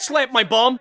Slap my bum!